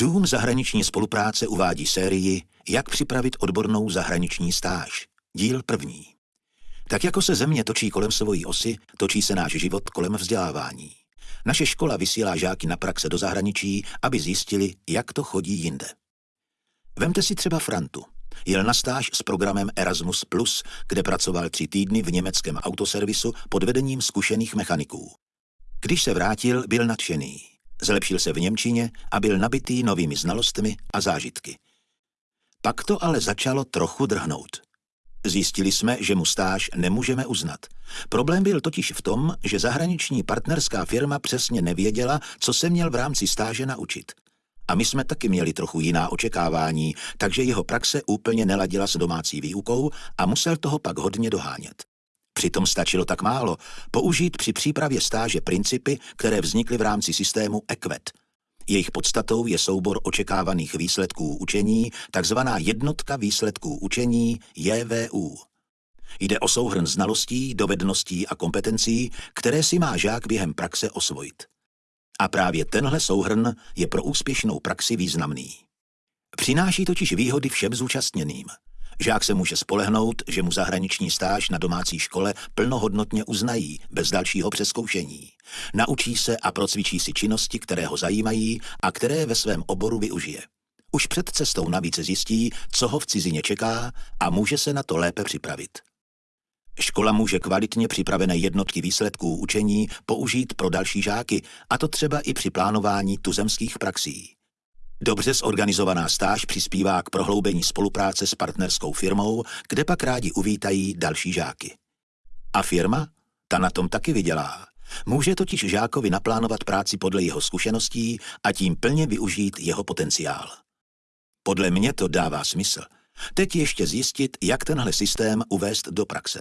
Dům zahraniční spolupráce uvádí sérii Jak připravit odbornou zahraniční stáž. Díl první. Tak jako se země točí kolem svojí osy, točí se náš život kolem vzdělávání. Naše škola vysílá žáky na praxe do zahraničí, aby zjistili, jak to chodí jinde. Vemte si třeba Frantu. Jel na stáž s programem Erasmus+, kde pracoval tři týdny v německém autoservisu pod vedením zkušených mechaniků. Když se vrátil, byl nadšený. Zlepšil se v Němčině a byl nabitý novými znalostmi a zážitky. Pak to ale začalo trochu drhnout. Zjistili jsme, že mu stáž nemůžeme uznat. Problém byl totiž v tom, že zahraniční partnerská firma přesně nevěděla, co se měl v rámci stáže naučit. A my jsme taky měli trochu jiná očekávání, takže jeho praxe úplně neladila s domácí výukou a musel toho pak hodně dohánět. Přitom stačilo tak málo použít při přípravě stáže principy, které vznikly v rámci systému EQUET. Jejich podstatou je soubor očekávaných výsledků učení, takzvaná jednotka výsledků učení JVU. Jde o souhrn znalostí, dovedností a kompetencí, které si má žák během praxe osvojit. A právě tenhle souhrn je pro úspěšnou praxi významný. Přináší totiž výhody všem zúčastněným – Žák se může spolehnout, že mu zahraniční stáž na domácí škole plnohodnotně uznají, bez dalšího přeskoušení. Naučí se a procvičí si činnosti, které ho zajímají a které ve svém oboru využije. Už před cestou navíc zjistí, co ho v cizině čeká a může se na to lépe připravit. Škola může kvalitně připravené jednotky výsledků učení použít pro další žáky, a to třeba i při plánování tuzemských praxí. Dobře zorganizovaná stáž přispívá k prohloubení spolupráce s partnerskou firmou, kde pak rádi uvítají další žáky. A firma? Ta na tom taky vydělá. Může totiž žákovi naplánovat práci podle jeho zkušeností a tím plně využít jeho potenciál. Podle mě to dává smysl. Teď ještě zjistit, jak tenhle systém uvést do praxe.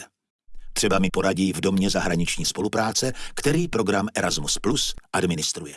Třeba mi poradí v domě zahraniční spolupráce, který program Erasmus Plus administruje.